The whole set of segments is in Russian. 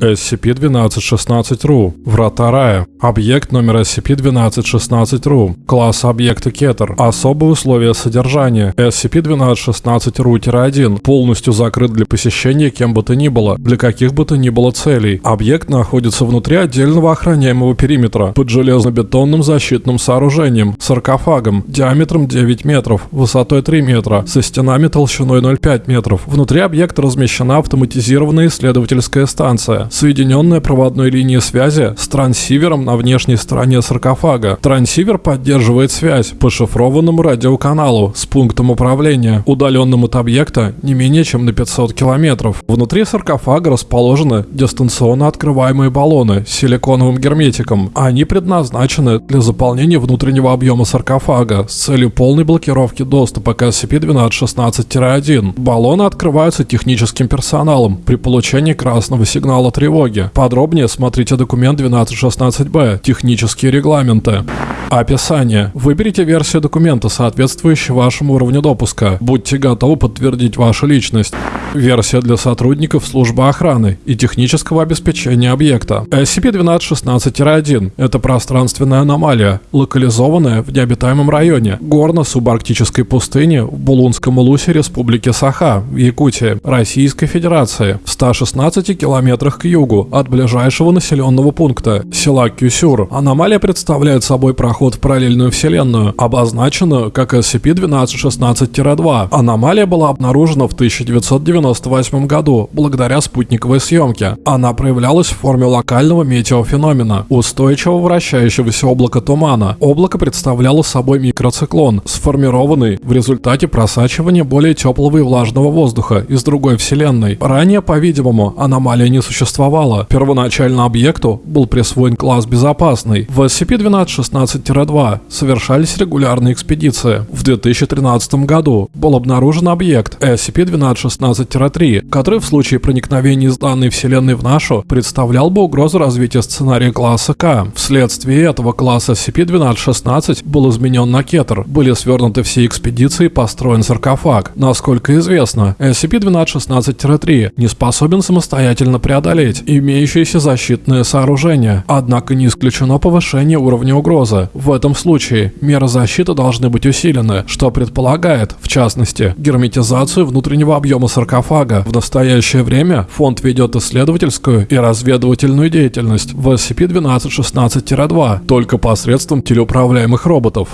SCP-1216-RU. Врата рая. Объект номер SCP-1216-RU. Класс объекта Кетер. Особые условия содержания. SCP-1216-RU-1 полностью закрыт для посещения кем бы то ни было, для каких бы то ни было целей. Объект находится внутри отдельного охраняемого периметра под железобетонным защитным сооружением, саркофагом, диаметром 9 метров, высотой 3 метра, со стенами толщиной 0,5 метров. Внутри объекта размещена автоматизированная исследовательская станция, соединенная проводной линией связи с трансивером на внешней стороне саркофага. Трансивер поддерживает связь по шифрованному радиоканалу с пунктом управления, удаленным от объекта не менее чем на 500 километров. Внутри саркофага расположены дистанционно открываемые баллоны с силиконовым герметиком. Они предназначены для заполнения внутреннего объема саркофага с целью полной блокировки доступа к SCP-1216-1. Баллоны открываются техническим персоналом при получении красного сигнала тревоги. Подробнее смотрите документ 1216-Б «Технические регламенты». Описание. Выберите версию документа, соответствующую вашему уровню допуска. Будьте готовы подтвердить вашу личность. Версия для сотрудников службы охраны и технического обеспечения объекта. SCP-1216-1 – это пространственная аномалия, локализованная в необитаемом районе горно-субарктической пустыни в Булунском улусе Республики Саха в Якутии, Российской Федерации, в 116 километрах к югу от ближайшего населенного пункта – села Кюсюр. Аномалия представляет собой проход в параллельную вселенную, обозначенную как SCP-1216-2. Аномалия была обнаружена в 1990 1998 году благодаря спутниковой съемке. Она проявлялась в форме локального метеофеномена, устойчивого вращающегося облака тумана. Облако представляло собой микроциклон, сформированный в результате просачивания более теплого и влажного воздуха из другой вселенной. Ранее, по-видимому, аномалия не существовала. Первоначально объекту был присвоен класс безопасный. В SCP-1216-2 совершались регулярные экспедиции. В 2013 году был обнаружен объект SCP-1216 12-3, который в случае проникновения из данной вселенной в нашу представлял бы угрозу развития сценария класса К. Вследствие этого класс SCP-1216 был изменен на Кетер, были свернуты все экспедиции и построен саркофаг. Насколько известно, SCP-1216-3 не способен самостоятельно преодолеть имеющиеся защитные сооружения, однако не исключено повышение уровня угрозы. В этом случае меры защиты должны быть усилены, что предполагает, в частности, герметизацию внутреннего объема саркофага. В настоящее время фонд ведет исследовательскую и разведывательную деятельность в SCP-1216-2 только посредством телеуправляемых роботов.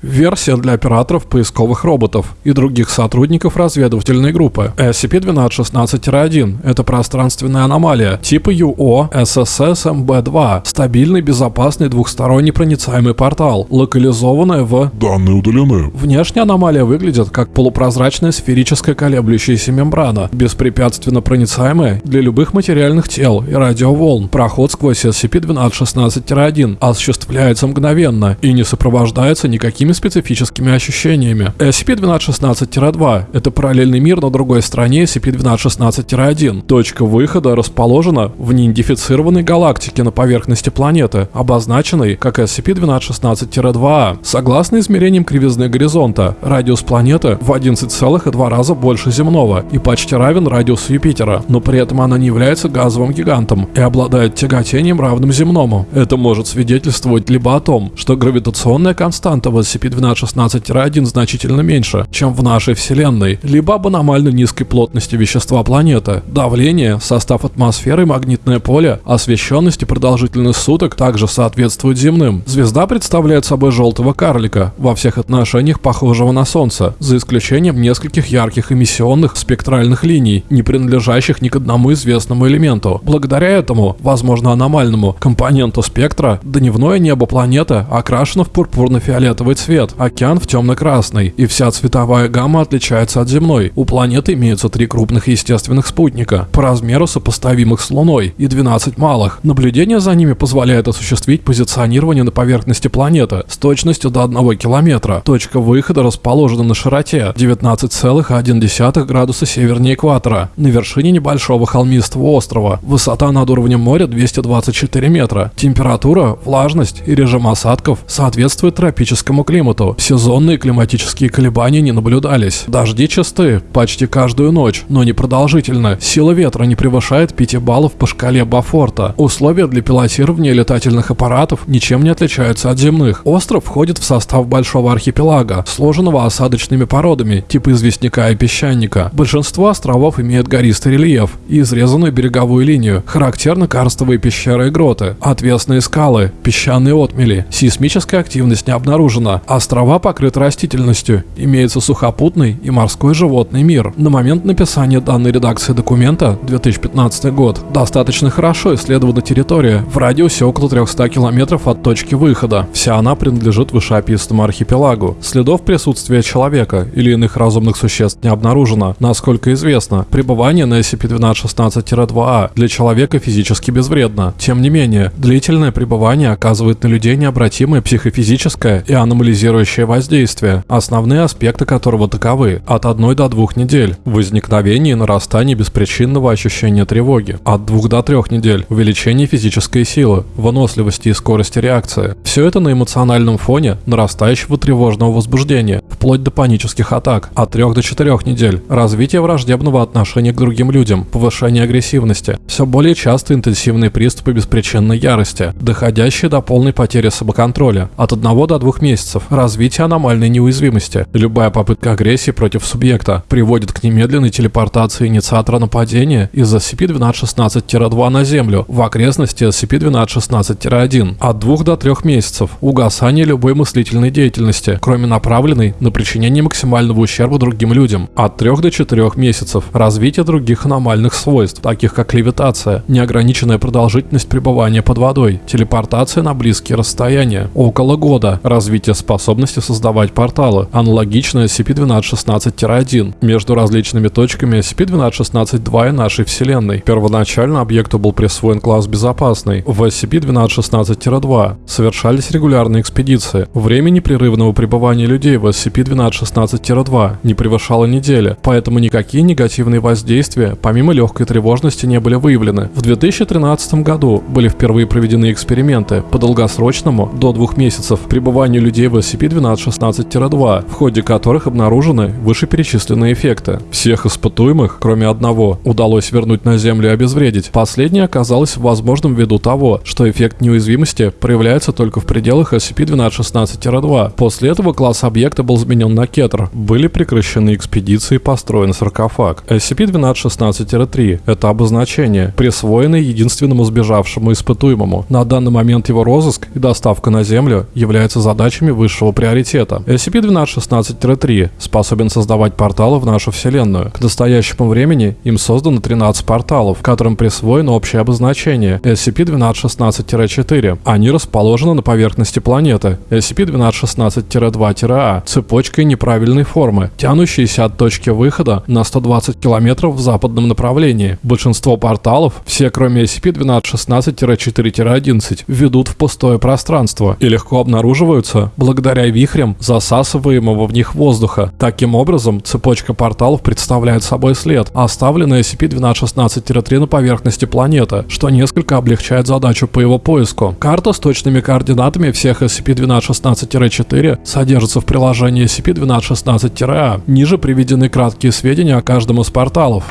Версия для операторов поисковых роботов и других сотрудников разведывательной группы. SCP-1216-1 – это пространственная аномалия типа UO SSS-MB2, стабильный, безопасный двухсторонний проницаемый портал, локализованная в... Данные удалены. Внешняя аномалия выглядит как полупрозрачная сферическая колеблющаяся мембрана, беспрепятственно проницаемая для любых материальных тел и радиоволн. Проход сквозь SCP-1216-1 осуществляется мгновенно и не сопровождается никакими другими специфическими ощущениями. SCP-1216-2 — это параллельный мир на другой стороне SCP-1216-1. Точка выхода расположена в неидентифицированной галактике на поверхности планеты, обозначенной как SCP-1216-2. Согласно измерениям кривизны горизонта, радиус планеты в 11,2 раза больше земного и почти равен радиусу Юпитера, но при этом она не является газовым гигантом и обладает тяготением равным земному. Это может свидетельствовать либо о том, что гравитационная константа в SCP SCP-1216-1 значительно меньше, чем в нашей Вселенной, либо об аномально низкой плотности вещества планеты. Давление, состав атмосферы магнитное поле, освещенность и продолжительность суток также соответствуют земным. Звезда представляет собой желтого карлика, во всех отношениях похожего на Солнце, за исключением нескольких ярких эмиссионных спектральных линий, не принадлежащих ни к одному известному элементу. Благодаря этому, возможно аномальному, компоненту спектра, дневное небо планеты окрашено в пурпурно-фиолетовый цвет цвет, океан в темно-красный, и вся цветовая гамма отличается от земной. У планеты имеются три крупных естественных спутника, по размеру сопоставимых с Луной, и 12 малых. Наблюдение за ними позволяет осуществить позиционирование на поверхности планеты с точностью до 1 километра. Точка выхода расположена на широте 19,1 градуса севернее экватора, на вершине небольшого холмистого острова. Высота над уровнем моря 224 метра. Температура, влажность и режим осадков соответствуют тропическому климату климату. Сезонные климатические колебания не наблюдались. Дожди часты почти каждую ночь, но не продолжительно. Сила ветра не превышает 5 баллов по шкале Бафорта. Условия для пилотирования летательных аппаратов ничем не отличаются от земных. Остров входит в состав большого архипелага, сложенного осадочными породами, типа известняка и песчаника. Большинство островов имеют гористый рельеф и изрезанную береговую линию. Характерны карстовые пещеры и гроты, отвесные скалы, песчаные отмели. Сейсмическая активность не обнаружена. Острова покрыты растительностью. Имеется сухопутный и морской животный мир. На момент написания данной редакции документа, 2015 год, достаточно хорошо исследована территория в радиусе около 300 километров от точки выхода. Вся она принадлежит вышеописанному архипелагу. Следов присутствия человека или иных разумных существ не обнаружено. Насколько известно, пребывание на SCP-1216-2А для человека физически безвредно. Тем не менее, длительное пребывание оказывает на людей необратимое психофизическое и аномализирующее воздействие, основные аспекты которого таковы от 1 до 2 недель, возникновение и нарастание беспричинного ощущения тревоги, от 2 до 3 недель, увеличение физической силы, выносливости и скорости реакции. Все это на эмоциональном фоне нарастающего тревожного возбуждения, вплоть до панических атак, от 3 до 4 недель, развитие враждебного отношения к другим людям, повышение агрессивности, все более часто интенсивные приступы беспричинной ярости, доходящие до полной потери самоконтроля, от 1 до 2 месяцев, развитие аномальной неуязвимости. Любая попытка агрессии против субъекта приводит к немедленной телепортации инициатора нападения из SCP-1216-2 на Землю в окрестности SCP-1216-1 от 2 до 3 месяцев, угасание любой мыслительной деятельности, кроме направленной на причинение максимального ущерба другим людям, от 3 до 4 месяцев, развитие других аномальных свойств, таких как левитация, неограниченная продолжительность пребывания под водой, телепортация на близкие расстояния, около года, развитие способности создавать порталы, аналогичное SCP-1216-1 между различными точками SCP-1216-2 и нашей Вселенной. Первоначально объекту был присвоен класс безопасный. В SCP-1216-2 совершались регулярные экспедиции. Время непрерывного пребывания людей в SCP-1216-2 не превышало недели, поэтому никакие негативные воздействия, помимо легкой тревожности, не были выявлены. В 2013 году были впервые проведены эксперименты по долгосрочному, до двух месяцев, пребыванию людей в SCP-1216-2, в ходе которых обнаружены вышеперечисленные эффекты. Всех испытуемых, кроме одного, удалось вернуть на Землю и обезвредить. Последнее оказалось возможным ввиду того, что эффект неуязвимости проявляется только в пределах SCP-1216-2. После этого класс объекта был заменен на кетр. Были прекращены экспедиции и построен саркофаг. SCP-1216-3 — это обозначение, присвоенное единственному сбежавшему испытуемому. На данный момент его розыск и доставка на Землю являются задачами высшего приоритета. SCP-1216-3 способен создавать порталы в нашу Вселенную. К настоящему времени им создано 13 порталов, которым присвоено общее обозначение SCP-1216-4. Они расположены на поверхности планеты SCP-1216-2-А цепочкой неправильной формы, тянущейся от точки выхода на 120 километров в западном направлении. Большинство порталов, все кроме SCP-1216-4-11, ведут в пустое пространство и легко обнаруживаются благодаря вихрям засасываемого в них воздуха. Таким образом, цепочка порталов представляет собой след, оставленный SCP-1216-3 на поверхности планеты, что несколько облегчает задачу по его поиску. Карта с точными координатами всех SCP-1216-4 содержится в приложении SCP-1216-A. Ниже приведены краткие сведения о каждом из порталов.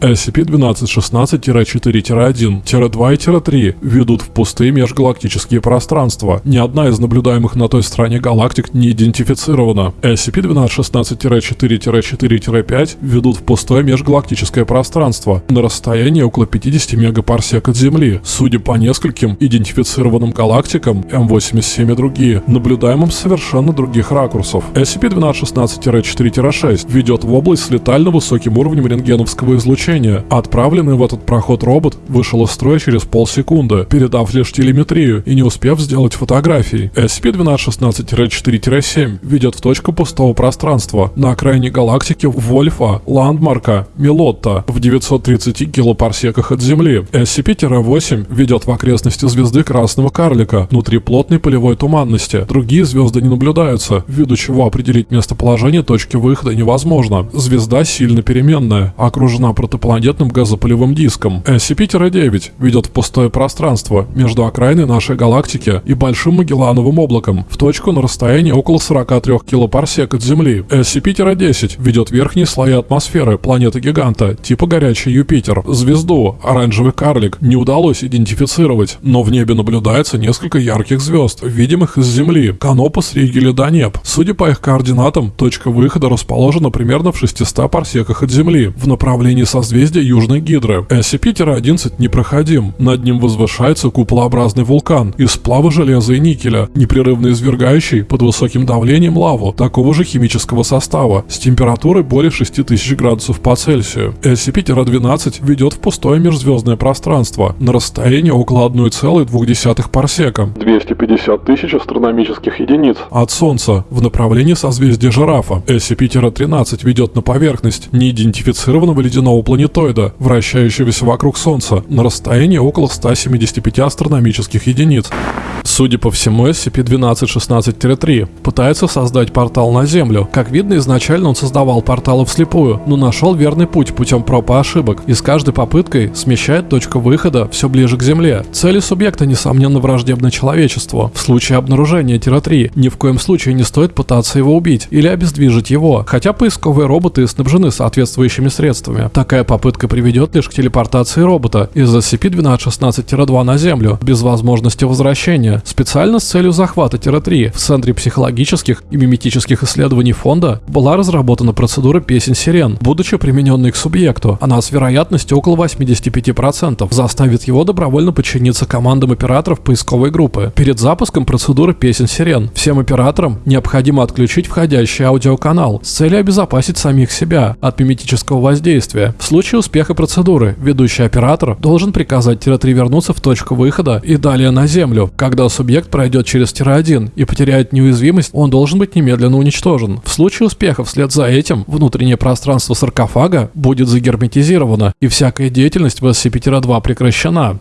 SCP-1216-4-1-2 и 3 ведут в пустые межгалактические пространства. Ни одна из наблюдаемых на той стороне галактик не идентифицирована. SCP-1216-4-4-5 ведут в пустое межгалактическое пространство на расстоянии около 50 мегапарсек от Земли. Судя по нескольким идентифицированным галактикам, М87 и другие, наблюдаемым совершенно других ракурсов. SCP-1216-4-6 ведет в область с летально высоким уровнем рентгеновского излучения излучения. Отправленный в этот проход робот вышел из строя через полсекунды, передав лишь телеметрию и не успев сделать фотографий. SCP-1216-4-7 ведет в точку пустого пространства на окраине галактики Вольфа, Ландмарка, Милотта в 930 килопарсеках от Земли. SCP-8 ведет в окрестности звезды Красного Карлика внутри плотной полевой туманности. Другие звезды не наблюдаются, ввиду чего определить местоположение точки выхода невозможно. Звезда сильно переменная, окружена протопlanетарными инопланетным газопылевым диском. SCP-9 ведет в пустое пространство между окраиной нашей галактики и Большим Магеллановым облаком в точку на расстоянии около 43 килопарсек от Земли. SCP-10 ведет верхние слои атмосферы планеты-гиганта типа горячий Юпитер. Звезду, оранжевый карлик, не удалось идентифицировать, но в небе наблюдается несколько ярких звезд, видимых из Земли. Канопус, Ригель и. Судя по их координатам, точка выхода расположена примерно в 600 парсеках от Земли, в направлении созвездия Южной Гидры. SCP-11 непроходим. Над ним возвышается куполообразный вулкан из сплава железа и никеля, непрерывно извергающий под высоким давлением лаву такого же химического состава с температурой более 6000 градусов по Цельсию. SCP-12 ведет в пустое межзвездное пространство на расстоянии около 1,2 парсека. 250 тысяч астрономических единиц. От Солнца в направлении созвездия Жирафа. SCP-13 ведет на поверхность неидентифицированного ледяного планетоида, вращающегося вокруг Солнца на расстоянии около 175 астрономических единиц. Судя по всему, SCP-1216-3 пытается создать портал на Землю. Как видно, изначально он создавал порталы вслепую, но нашел верный путь путем проб и ошибок, и с каждой попыткой смещает точку выхода все ближе к Земле. Цели субъекта, несомненно, враждебны человечеству. В случае обнаружения Тира-3 ни в коем случае не стоит пытаться его убить или обездвижить его, хотя поисковые роботы снабжены соответствующими средствами. Такая попытка приведет лишь к телепортации робота из SCP-1216-2 на Землю, без возможности возвращения, специально с целью захвата Тира-3 в Центре психологических и миметических исследований фонда была разработана процедура песен сирен, будучи примененной к субъекту. Она с вероятностью около 85% заставит его добровольно подчиниться командам операторов поисковой группы. Перед запуском процедуры песен сирен всем операторам необходимо отключить входящий аудиоканал с целью обезопасить самих себя от миметического воздействия. В случае успеха процедуры ведущий оператор должен приказать Тира-3 вернуться в точку выхода и далее на Землю. Когда субъект пройдет через Тира-1 и потеряет неуязвимость, он должен быть немедленно уничтожен. В случае успеха вслед за этим внутреннее пространство саркофага будет загерметизировано и всякая деятельность в SCP-2 прекращена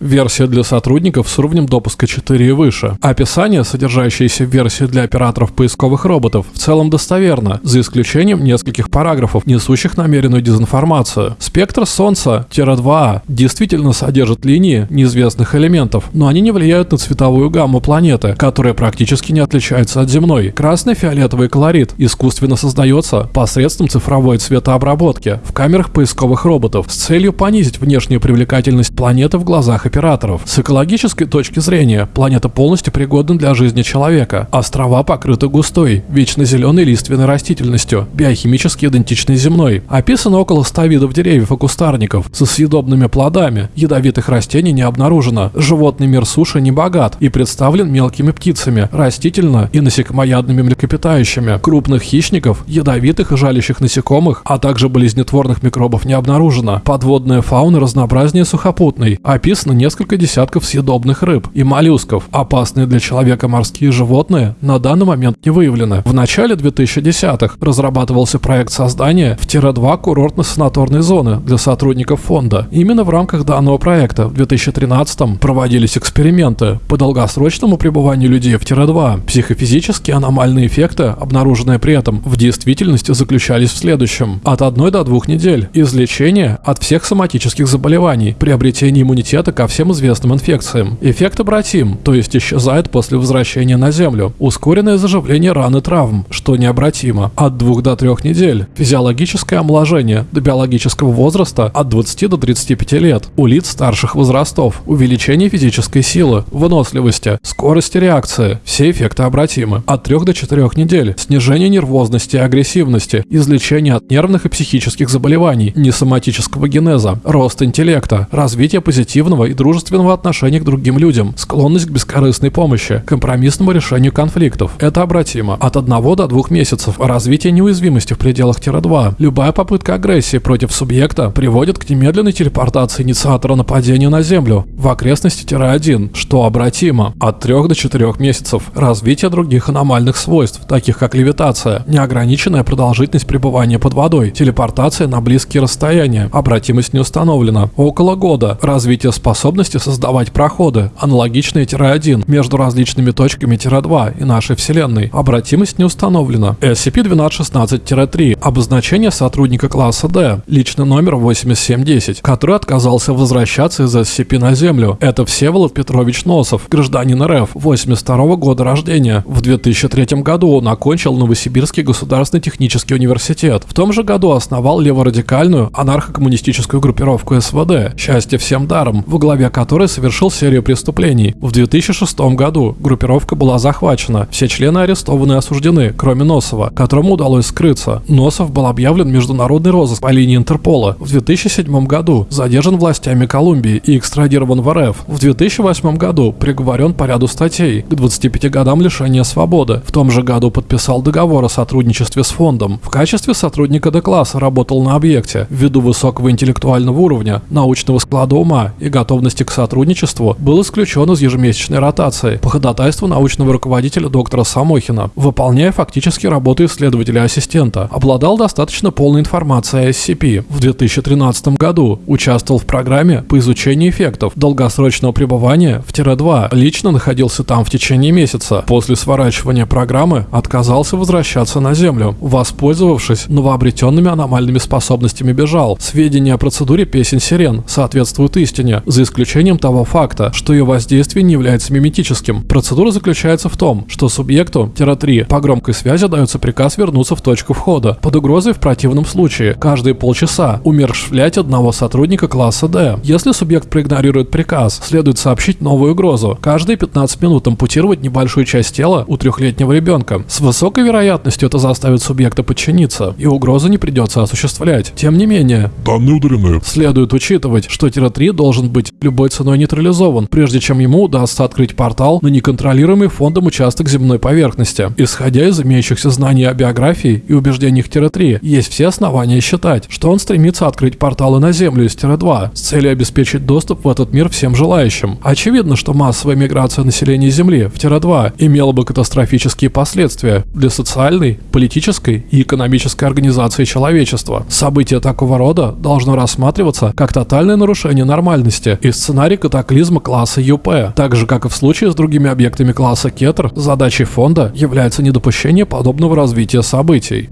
версия для сотрудников с уровнем допуска 4 и выше. Описание, содержащееся в версии для операторов поисковых роботов, в целом достоверно, за исключением нескольких параграфов, несущих намеренную дезинформацию. Спектр Солнца-2 действительно содержит линии неизвестных элементов, но они не влияют на цветовую гамму планеты, которая практически не отличается от земной. Красный фиолетовый колорит искусственно создается посредством цифровой цветообработки в камерах поисковых роботов с целью понизить внешнюю привлекательность планеты в глазах операторов. С экологической точки зрения, планета полностью пригодна для жизни человека. Острова покрыты густой, вечно зеленой лиственной растительностью, биохимически идентичной земной. Описано около 100 видов деревьев и кустарников со съедобными плодами. Ядовитых растений не обнаружено. Животный мир суши не богат и представлен мелкими птицами, растительно и насекомоядными млекопитающими. Крупных хищников, ядовитых и жалящих насекомых, а также болезнетворных микробов не обнаружено. Подводная фауна разнообразнее сухопутной. Описано несколько десятков съедобных рыб и моллюсков. Опасные для человека морские животные на данный момент не выявлены. В начале 2010-х разрабатывался проект создания в Тира-2 курортно-санаторной зоны для сотрудников фонда. Именно в рамках данного проекта в 2013-м проводились эксперименты по долгосрочному пребыванию людей в Тира-2. Психофизические аномальные эффекты, обнаруженные при этом, в действительности заключались в следующем. От 1 до 2 недель. Излечение от всех соматических заболеваний, приобретение иммунитета ко всем известным инфекциям. Эффект обратим, то есть исчезает после возвращения на Землю. Ускоренное заживление ран и травм, что необратимо. От 2 до 3 недель. Физиологическое омоложение до биологического возраста от 20 до 35 лет. У лиц старших возрастов. Увеличение физической силы, выносливости, скорости реакции. Все эффекты обратимы. От 3 до 4 недель. Снижение нервозности и агрессивности. Излечение от нервных и психических заболеваний. Несоматического генеза. Рост интеллекта. Развитие позитивного и дружественного отношения к другим людям, склонность к бескорыстной помощи, компромиссному решению конфликтов. Это обратимо. От 1 до 2 месяцев развитие неуязвимости в пределах Тира-2. Любая попытка агрессии против субъекта приводит к немедленной телепортации инициатора нападения на Землю в окрестности Тира-1, что обратимо. От 3 до 4 месяцев развитие других аномальных свойств, таких как левитация, неограниченная продолжительность пребывания под водой, телепортация на близкие расстояния, обратимость не установлена. Около года развитие способности способности создавать проходы, аналогичные Тире-1 между различными точками Тире-2 и нашей Вселенной. Обратимость не установлена. SCP-1216-3. Обозначение сотрудника класса D. Личный номер 8710, который отказался возвращаться из SCP на Землю. Это Всеволод Петрович Носов, гражданин РФ, 82 года рождения. В 2003 году он окончил Новосибирский государственный технический университет. В том же году основал леворадикальную анархо-коммунистическую группировку СВД «Счастье всем даром», во главе которой совершил серию преступлений. В 2006 году группировка была захвачена. Все члены арестованы и осуждены, кроме Носова, которому удалось скрыться. Носов был объявлен международный розыск по линии Интерпола. В 2007 году задержан властями Колумбии и экстрадирован в РФ. В 2008 году приговорен по ряду статей к 25 годам лишения свободы. В том же году подписал договор о сотрудничестве с фондом. В качестве сотрудника Д-класса работал на объекте. Ввиду высокого интеллектуального уровня, научного склада ума и готовности к сотрудничеству был исключен из ежемесячной ротации по ходатайству научного руководителя доктора Самохина, выполняя фактически работу исследователя-ассистента. Обладал достаточно полной информацией о SCP. В 2013 году участвовал в программе по изучению эффектов долгосрочного пребывания в Тире-2. Лично находился там в течение месяца. После сворачивания программы отказался возвращаться на Землю. Воспользовавшись новообретенными аномальными способностями бежал. Сведения о процедуре песен сирен соответствуют истине, за исключением того факта, что ее воздействие не является миметическим. Процедура заключается в том, что субъекту Тира-3 по громкой связи дается приказ вернуться в точку входа, под угрозой в противном случае каждые полчаса умершвлять одного сотрудника класса D. Если субъект проигнорирует приказ, следует сообщить новую угрозу. Каждые 15 минут ампутировать небольшую часть тела у трехлетнего ребенка. С высокой вероятностью это заставит субъекта подчиниться, и угрозу не придется осуществлять. Тем не менее, Данные удалены. следует учитывать, что Тира-3 должен быть любой ценой нейтрализован, прежде чем ему удастся открыть портал на неконтролируемый фондом участок земной поверхности. Исходя из имеющихся знаний о биографии и убеждениях Тира-3, есть все основания считать, что он стремится открыть порталы на Землю из Тира-2 с целью обеспечить доступ в этот мир всем желающим. Очевидно, что массовая миграция населения Земли в Тира-2 имела бы катастрофические последствия для социальной, политической и экономической организации человечества. Событие такого рода должно рассматриваться как тотальное нарушение нормальности и сценарий катаклизма класса ЮП. Так же, как и в случае с другими объектами класса Кетер, задачей фонда является недопущение подобного развития событий.